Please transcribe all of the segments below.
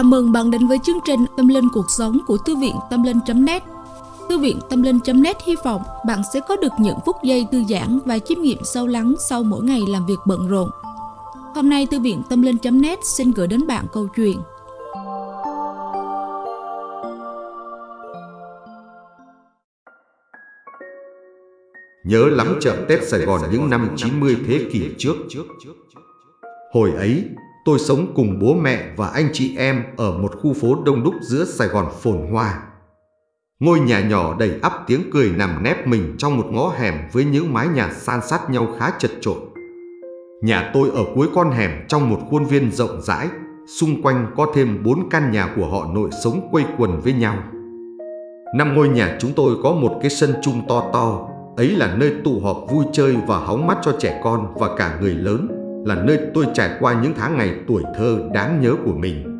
Chào mừng bạn đến với chương trình Tâm Linh Cuộc Sống của Thư viện Tâm Linh.net Thư viện Tâm Linh.net hy vọng bạn sẽ có được những phút giây thư giãn và chiêm nghiệm sâu lắng sau mỗi ngày làm việc bận rộn. Hôm nay Thư viện Tâm Linh.net xin gửi đến bạn câu chuyện Nhớ lắm chợ Tết Sài Gòn những năm 90 thế kỷ trước. Hồi ấy, tôi sống cùng bố mẹ và anh chị em ở một khu phố đông đúc giữa Sài Gòn phồn hoa. Ngôi nhà nhỏ đầy ắp tiếng cười nằm nép mình trong một ngõ hẻm với những mái nhà san sát nhau khá chật trội. Nhà tôi ở cuối con hẻm trong một khuôn viên rộng rãi, xung quanh có thêm bốn căn nhà của họ nội sống quây quần với nhau. Năm ngôi nhà chúng tôi có một cái sân chung to to, ấy là nơi tụ họp vui chơi và hóng mắt cho trẻ con và cả người lớn, là nơi tôi trải qua những tháng ngày tuổi thơ đáng nhớ của mình.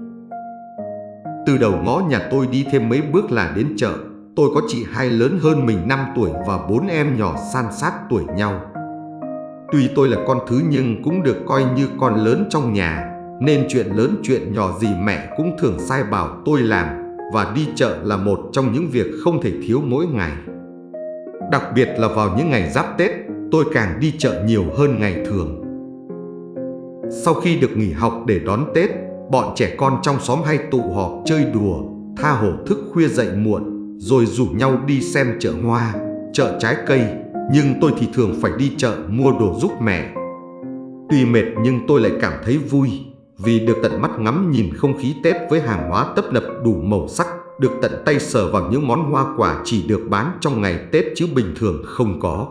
Từ đầu ngõ nhà tôi đi thêm mấy bước là đến chợ, tôi có chị hai lớn hơn mình 5 tuổi và bốn em nhỏ san sát tuổi nhau. Tuy tôi là con thứ nhưng cũng được coi như con lớn trong nhà, nên chuyện lớn chuyện nhỏ gì mẹ cũng thường sai bảo tôi làm và đi chợ là một trong những việc không thể thiếu mỗi ngày. Đặc biệt là vào những ngày giáp Tết, tôi càng đi chợ nhiều hơn ngày thường. Sau khi được nghỉ học để đón Tết, bọn trẻ con trong xóm hay tụ họp chơi đùa, tha hồ thức khuya dậy muộn, rồi rủ nhau đi xem chợ hoa, chợ trái cây, nhưng tôi thì thường phải đi chợ mua đồ giúp mẹ. Tuy mệt nhưng tôi lại cảm thấy vui vì được tận mắt ngắm nhìn không khí Tết với hàng hóa tấp nập đủ màu sắc, được tận tay sờ vào những món hoa quả chỉ được bán trong ngày Tết chứ bình thường không có.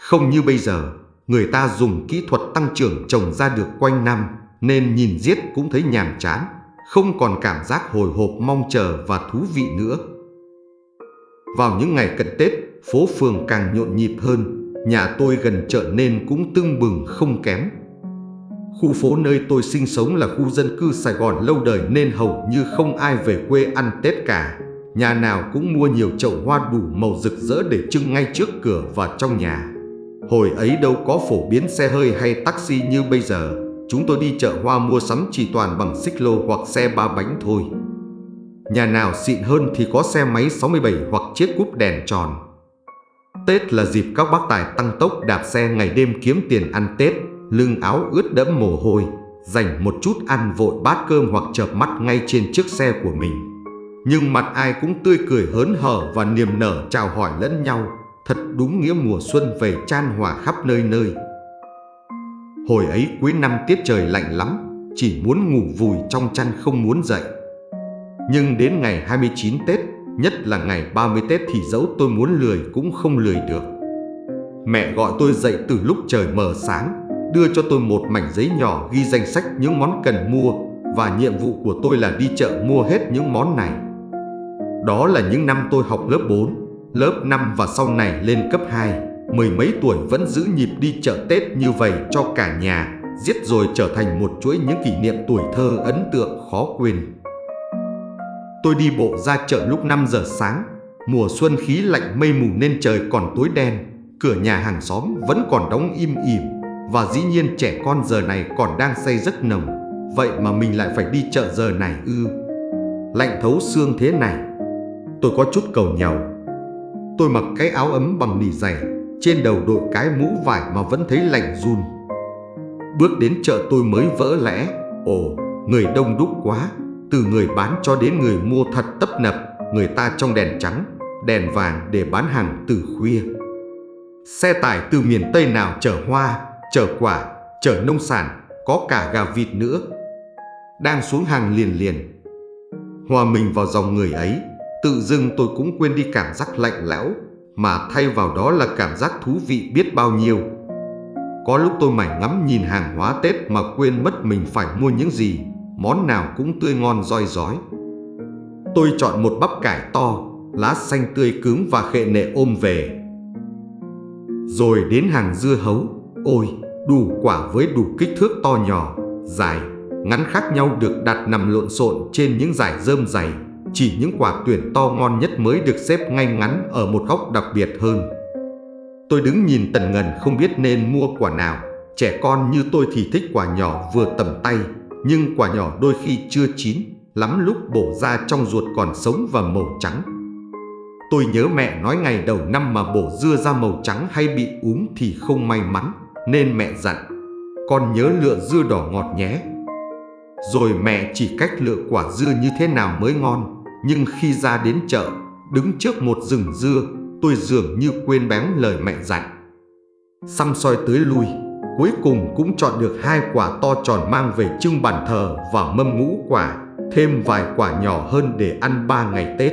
Không như bây giờ, người ta dùng kỹ thuật tăng trưởng trồng ra được quanh năm nên nhìn giết cũng thấy nhàm chán, không còn cảm giác hồi hộp mong chờ và thú vị nữa. Vào những ngày cận Tết, phố phường càng nhộn nhịp hơn, nhà tôi gần chợ nên cũng tưng bừng không kém. Khu phố nơi tôi sinh sống là khu dân cư Sài Gòn lâu đời nên hầu như không ai về quê ăn Tết cả. Nhà nào cũng mua nhiều chậu hoa đủ màu rực rỡ để trưng ngay trước cửa và trong nhà. Hồi ấy đâu có phổ biến xe hơi hay taxi như bây giờ. Chúng tôi đi chợ hoa mua sắm chỉ toàn bằng xích lô hoặc xe ba bánh thôi. Nhà nào xịn hơn thì có xe máy 67 hoặc chiếc cúp đèn tròn. Tết là dịp các bác tài tăng tốc đạp xe ngày đêm kiếm tiền ăn Tết, lưng áo ướt đẫm mồ hôi, dành một chút ăn vội bát cơm hoặc chợp mắt ngay trên chiếc xe của mình. Nhưng mặt ai cũng tươi cười hớn hở và niềm nở chào hỏi lẫn nhau, thật đúng nghĩa mùa xuân về chan hòa khắp nơi nơi. Hồi ấy cuối năm tiết trời lạnh lắm, chỉ muốn ngủ vùi trong chăn không muốn dậy. Nhưng đến ngày 29 Tết, nhất là ngày 30 Tết thì dẫu tôi muốn lười cũng không lười được. Mẹ gọi tôi dậy từ lúc trời mờ sáng, đưa cho tôi một mảnh giấy nhỏ ghi danh sách những món cần mua và nhiệm vụ của tôi là đi chợ mua hết những món này. Đó là những năm tôi học lớp 4, lớp 5 và sau này lên cấp 2, mười mấy tuổi vẫn giữ nhịp đi chợ Tết như vậy cho cả nhà, giết rồi trở thành một chuỗi những kỷ niệm tuổi thơ ấn tượng khó quên. Tôi đi bộ ra chợ lúc 5 giờ sáng, mùa xuân khí lạnh mây mù nên trời còn tối đen, cửa nhà hàng xóm vẫn còn đóng im ỉm và dĩ nhiên trẻ con giờ này còn đang say rất nồng, vậy mà mình lại phải đi chợ giờ này ư. Lạnh thấu xương thế này, tôi có chút cầu nhau. Tôi mặc cái áo ấm bằng nỉ dày, trên đầu đội cái mũ vải mà vẫn thấy lạnh run. Bước đến chợ tôi mới vỡ lẽ, ồ, người đông đúc quá, từ người bán cho đến người mua thật tấp nập, người ta trong đèn trắng, đèn vàng để bán hàng từ khuya. Xe tải từ miền Tây nào chở hoa, chở quả, chở nông sản, có cả gà vịt nữa. Đang xuống hàng liền liền. Hòa mình vào dòng người ấy, tự dưng tôi cũng quên đi cảm giác lạnh lẽo, mà thay vào đó là cảm giác thú vị biết bao nhiêu. Có lúc tôi mải ngắm nhìn hàng hóa Tết mà quên mất mình phải mua những gì, món nào cũng tươi ngon roi rói. Tôi chọn một bắp cải to, lá xanh tươi cứng và khệ nệ ôm về. Rồi đến hàng dưa hấu, ôi, đủ quả với đủ kích thước to nhỏ, dài, ngắn khác nhau được đặt nằm lộn xộn trên những dải rơm dày. Chỉ những quả tuyển to ngon nhất mới được xếp ngay ngắn ở một góc đặc biệt hơn. Tôi đứng nhìn tần ngần không biết nên mua quả nào. Trẻ con như tôi thì thích quả nhỏ vừa tầm tay, nhưng quả nhỏ đôi khi chưa chín, lắm lúc bổ ra trong ruột còn sống và màu trắng. Tôi nhớ mẹ nói ngày đầu năm mà bổ dưa ra màu trắng hay bị úm thì không may mắn, nên mẹ dặn, con nhớ lựa dưa đỏ ngọt nhé. Rồi mẹ chỉ cách lựa quả dưa như thế nào mới ngon, nhưng khi ra đến chợ, đứng trước một rừng dưa, tôi dường như quên bén lời mẹ dặn. Xăm soi tới lui, cuối cùng cũng chọn được hai quả to tròn mang về trưng bàn thờ và mâm ngũ quả, thêm vài quả nhỏ hơn để ăn ba ngày Tết.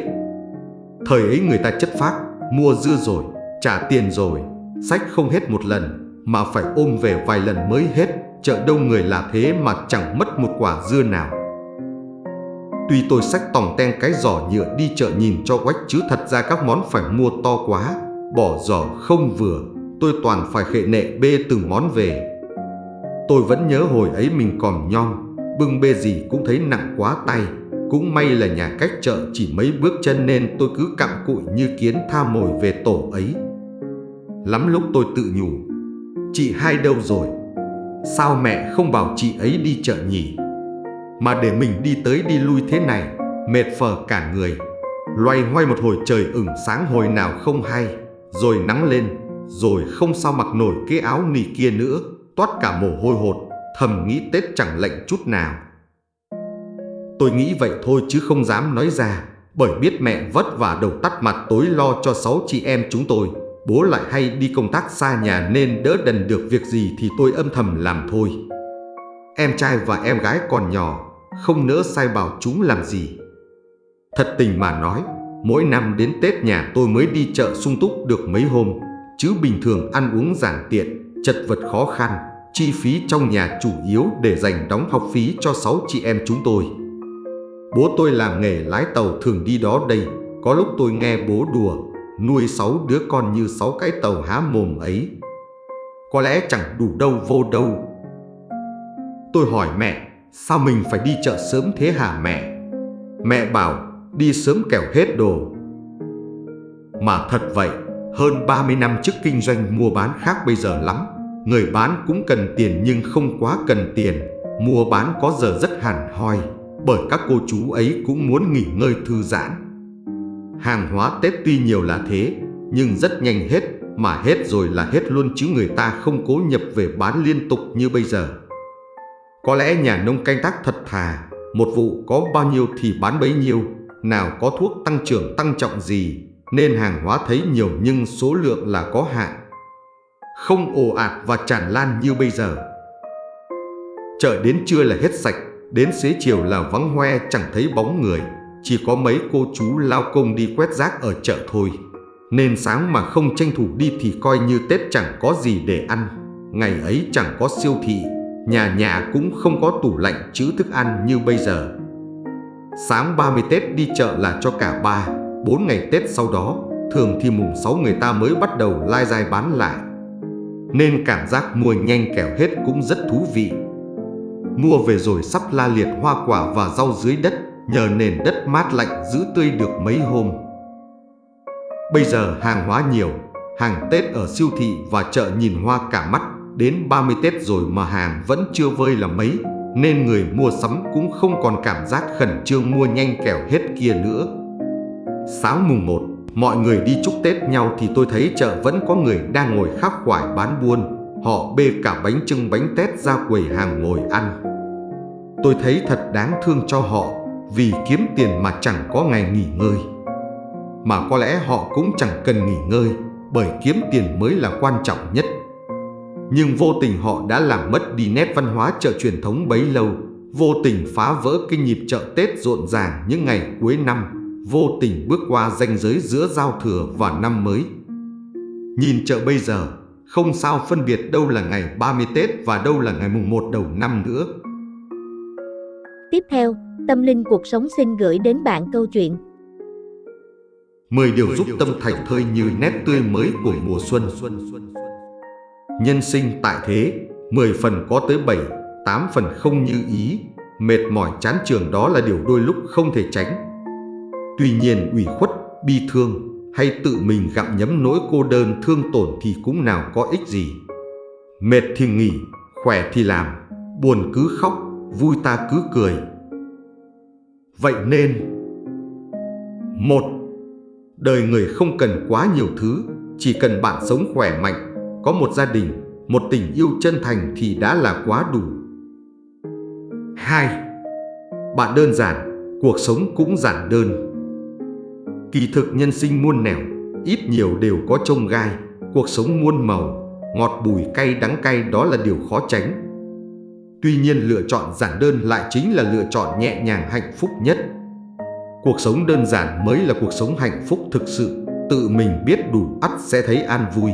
Thời ấy người ta chất phác, mua dưa rồi, trả tiền rồi, sách không hết một lần, mà phải ôm về vài lần mới hết, chợ đông người là thế mà chẳng mất một quả dưa nào. Tuy tôi xách tòng ten cái giỏ nhựa đi chợ nhìn cho quách chứ thật ra các món phải mua to quá, bỏ giỏ không vừa, tôi toàn phải khệ nệ bê từng món về. Tôi vẫn nhớ hồi ấy mình còn nhom, bưng bê gì cũng thấy nặng quá tay, cũng may là nhà cách chợ chỉ mấy bước chân nên tôi cứ cặm cụi như kiến tha mồi về tổ ấy. Lắm lúc tôi tự nhủ, chị hai đâu rồi? Sao mẹ không bảo chị ấy đi chợ nhỉ? Mà để mình đi tới đi lui thế này, mệt phờ cả người. Loay hoay một hồi trời ửng sáng hồi nào không hay, rồi nắng lên, rồi không sao mặc nổi cái áo nỉ kia nữa, toát cả mồ hôi hột, thầm nghĩ Tết chẳng lạnh chút nào. Tôi nghĩ vậy thôi chứ không dám nói ra, bởi biết mẹ vất vả đầu tắt mặt tối lo cho sáu chị em chúng tôi. Bố lại hay đi công tác xa nhà nên đỡ đần được việc gì thì tôi âm thầm làm thôi. Em trai và em gái còn nhỏ, không nỡ sai bảo chúng làm gì. Thật tình mà nói, mỗi năm đến Tết nhà tôi mới đi chợ sung túc được mấy hôm, chứ bình thường ăn uống giản tiện, chật vật khó khăn, chi phí trong nhà chủ yếu để dành đóng học phí cho sáu chị em chúng tôi. Bố tôi làm nghề lái tàu thường đi đó đây, có lúc tôi nghe bố đùa, nuôi sáu đứa con như sáu cái tàu há mồm ấy. Có lẽ chẳng đủ đâu vô đâu. Tôi hỏi mẹ, sao mình phải đi chợ sớm thế hả mẹ? Mẹ bảo, đi sớm kẻo hết đồ. Mà thật vậy, hơn 30 năm trước kinh doanh mua bán khác bây giờ lắm. Người bán cũng cần tiền nhưng không quá cần tiền. Mua bán có giờ rất hẳn hoi, bởi các cô chú ấy cũng muốn nghỉ ngơi thư giãn. Hàng hóa Tết tuy nhiều là thế, nhưng rất nhanh hết, mà hết rồi là hết luôn chứ người ta không cố nhập về bán liên tục như bây giờ. Có lẽ nhà nông canh tác thật thà, một vụ có bao nhiêu thì bán bấy nhiêu, nào có thuốc tăng trưởng tăng trọng gì, nên hàng hóa thấy nhiều nhưng số lượng là có hạn. Không ồ ạt và tràn lan như bây giờ. Chợ đến trưa là hết sạch, đến xế chiều là vắng hoe chẳng thấy bóng người, chỉ có mấy cô chú lao công đi quét rác ở chợ thôi. Nên sáng mà không tranh thủ đi thì coi như Tết chẳng có gì để ăn. Ngày ấy chẳng có siêu thị, nhà nhà cũng không có tủ lạnh chứa thức ăn như bây giờ. Sáng 30 Tết đi chợ là cho cả ba, bốn ngày Tết sau đó, thường thì mùng 6 người ta mới bắt đầu lai dai bán lại. Nên cảm giác mua nhanh kẻo hết cũng rất thú vị. Mua về rồi sắp la liệt hoa quả và rau dưới đất, nhờ nền đất mát lạnh giữ tươi được mấy hôm. Bây giờ hàng hóa nhiều, hàng Tết ở siêu thị và chợ nhìn hoa cả mắt, đến 30 Tết rồi mà hàng vẫn chưa vơi là mấy, nên người mua sắm cũng không còn cảm giác khẩn trương mua nhanh kẻo hết kia nữa. Sáng mùng 1, mọi người đi chúc Tết nhau thì tôi thấy chợ vẫn có người đang ngồi khắc khoải bán buôn. Họ bê cả bánh trưng bánh tét ra quầy hàng ngồi ăn. Tôi thấy thật đáng thương cho họ vì kiếm tiền mà chẳng có ngày nghỉ ngơi. Mà có lẽ họ cũng chẳng cần nghỉ ngơi bởi kiếm tiền mới là quan trọng nhất. Nhưng vô tình họ đã làm mất đi nét văn hóa chợ truyền thống bấy lâu, vô tình phá vỡ cái nhịp chợ Tết rộn ràng những ngày cuối năm, vô tình bước qua ranh giới giữa giao thừa và năm mới. Nhìn chợ bây giờ, không sao phân biệt đâu là ngày 30 Tết và đâu là ngày mùng 1 đầu năm nữa. Tiếp theo, Tâm Linh Cuộc Sống xin gửi đến bạn câu chuyện 10 điều giúp tâm thành thơi như nét tươi mới của mùa xuân. Nhân sinh tại thế, 10 phần có tới 7, 8 phần không như ý, mệt mỏi chán trường đó là điều đôi lúc không thể tránh. Tuy nhiên ủy khuất, bi thương hay tự mình gặm nhấm nỗi cô đơn thương tổn thì cũng nào có ích gì. Mệt thì nghỉ, khỏe thì làm, buồn cứ khóc, vui ta cứ cười. Vậy nên một Đời người không cần quá nhiều thứ, chỉ cần bạn sống khỏe mạnh, có một gia đình, một tình yêu chân thành thì đã là quá đủ. 2. Bạn đơn giản, cuộc sống cũng giản đơn. Kỳ thực nhân sinh muôn nẻo, ít nhiều đều có trông gai, cuộc sống muôn màu, ngọt bùi cay đắng cay đó là điều khó tránh. Tuy nhiên lựa chọn giản đơn lại chính là lựa chọn nhẹ nhàng hạnh phúc nhất. Cuộc sống đơn giản mới là cuộc sống hạnh phúc thực sự, tự mình biết đủ ắt sẽ thấy an vui,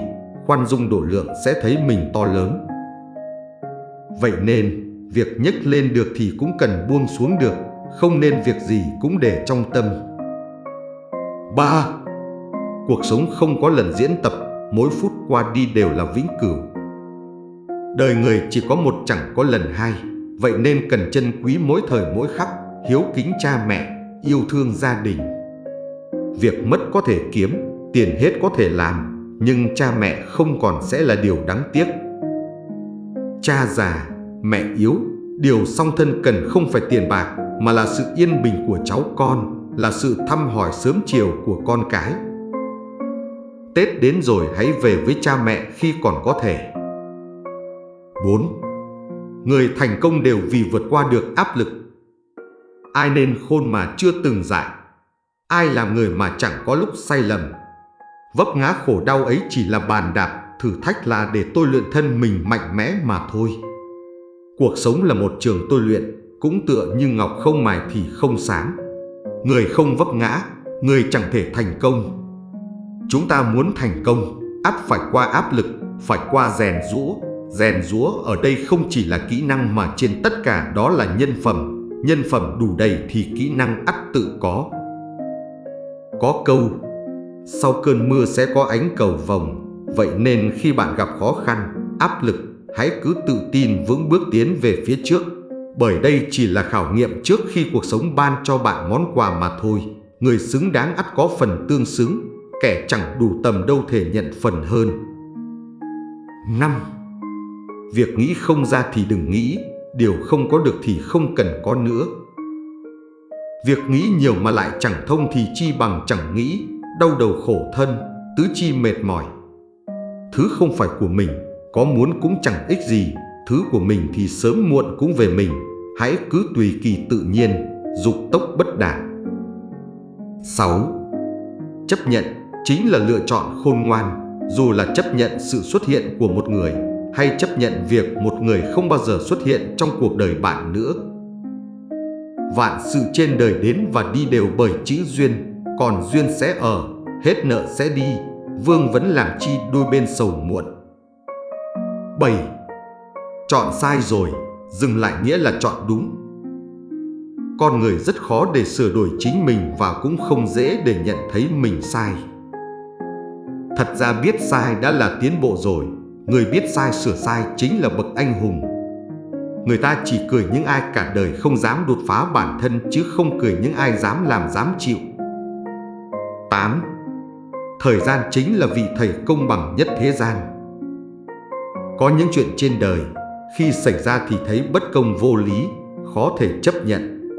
khoan dung độ lượng sẽ thấy mình to lớn. Vậy nên, việc nhấc lên được thì cũng cần buông xuống được, không nên việc gì cũng để trong tâm. 3. Cuộc sống không có lần diễn tập, mỗi phút qua đi đều là vĩnh cửu. Đời người chỉ có một chẳng có lần hai, vậy nên cần trân quý mỗi thời mỗi khắc, hiếu kính cha mẹ, yêu thương gia đình. Việc mất có thể kiếm, tiền hết có thể làm, nhưng cha mẹ không còn sẽ là điều đáng tiếc. Cha già, mẹ yếu, điều song thân cần không phải tiền bạc mà là sự yên bình của cháu con, là sự thăm hỏi sớm chiều của con cái. Tết đến rồi hãy về với cha mẹ khi còn có thể. 4. Người thành công đều vì vượt qua được áp lực. Ai nên khôn mà chưa từng dại? Ai làm người mà chẳng có lúc sai lầm? Vấp ngã khổ đau ấy chỉ là bàn đạp, thử thách là để tôi luyện thân mình mạnh mẽ mà thôi. Cuộc sống là một trường tôi luyện, cũng tựa như ngọc không mài thì không sáng. Người không vấp ngã, người chẳng thể thành công. Chúng ta muốn thành công, ắt phải qua áp lực, phải qua rèn rũa. Rèn rũa ở đây không chỉ là kỹ năng mà trên tất cả đó là nhân phẩm. Nhân phẩm đủ đầy thì kỹ năng ắt tự có. Có câu, sau cơn mưa sẽ có ánh cầu vồng. Vậy nên khi bạn gặp khó khăn, áp lực, hãy cứ tự tin vững bước tiến về phía trước. Bởi đây chỉ là khảo nghiệm trước khi cuộc sống ban cho bạn món quà mà thôi. Người xứng đáng ắt có phần tương xứng, kẻ chẳng đủ tầm đâu thể nhận phần hơn. 5. Việc nghĩ không ra thì đừng nghĩ, điều không có được thì không cần có nữa. Việc nghĩ nhiều mà lại chẳng thông thì chi bằng chẳng nghĩ, đau đầu khổ thân, tứ chi mệt mỏi. Thứ không phải của mình, có muốn cũng chẳng ích gì, thứ của mình thì sớm muộn cũng về mình, hãy cứ tùy kỳ tự nhiên, dục tốc bất đạt. 6. Chấp nhận chính là lựa chọn khôn ngoan, dù là chấp nhận sự xuất hiện của một người hay chấp nhận việc một người không bao giờ xuất hiện trong cuộc đời bạn nữa. Vạn sự trên đời đến và đi đều bởi chữ duyên, còn duyên sẽ ở, hết nợ sẽ đi, vương vẫn làm chi đôi bên sầu muộn. 7. Chọn sai rồi, dừng lại nghĩa là chọn đúng. Con người rất khó để sửa đổi chính mình và cũng không dễ để nhận thấy mình sai. Thật ra biết sai đã là tiến bộ rồi, người biết sai sửa sai chính là bậc anh hùng. Người ta chỉ cười những ai cả đời không dám đột phá bản thân chứ không cười những ai dám làm dám chịu. 8. Thời gian chính là vị thầy công bằng nhất thế gian. Có những chuyện trên đời, khi xảy ra thì thấy bất công vô lý, khó thể chấp nhận.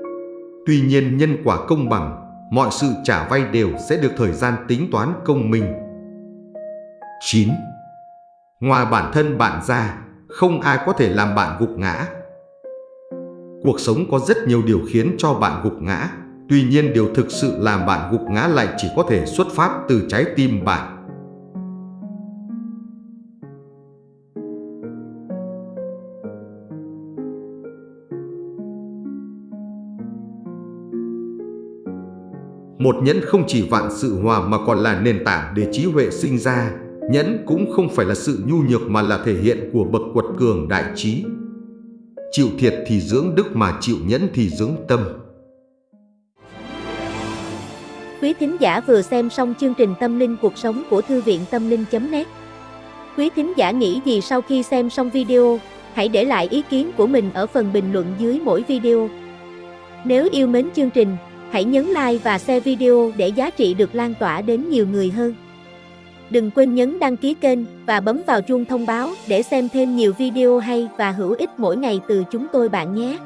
Tuy nhiên nhân quả công bằng, mọi sự trả vay đều sẽ được thời gian tính toán công minh. 9. Ngoài bản thân bạn ra, không ai có thể làm bạn gục ngã. Cuộc sống có rất nhiều điều khiến cho bạn gục ngã, tuy nhiên điều thực sự làm bạn gục ngã lại chỉ có thể xuất phát từ trái tim bạn. Một nhẫn không chỉ vạn sự hòa mà còn là nền tảng để trí huệ sinh ra. Nhẫn cũng không phải là sự nhu nhược mà là thể hiện của bậc quật cường đại trí. Chịu thiệt thì dưỡng đức mà chịu nhẫn thì dưỡng tâm. Quý thính giả vừa xem xong chương trình Tâm linh cuộc sống của Thư viện Tâm linh.net Quý thính giả nghĩ gì sau khi xem xong video, hãy để lại ý kiến của mình ở phần bình luận dưới mỗi video. Nếu yêu mến chương trình, hãy nhấn like và share video để giá trị được lan tỏa đến nhiều người hơn. Đừng quên nhấn đăng ký kênh và bấm vào chuông thông báo để xem thêm nhiều video hay và hữu ích mỗi ngày từ chúng tôi bạn nhé.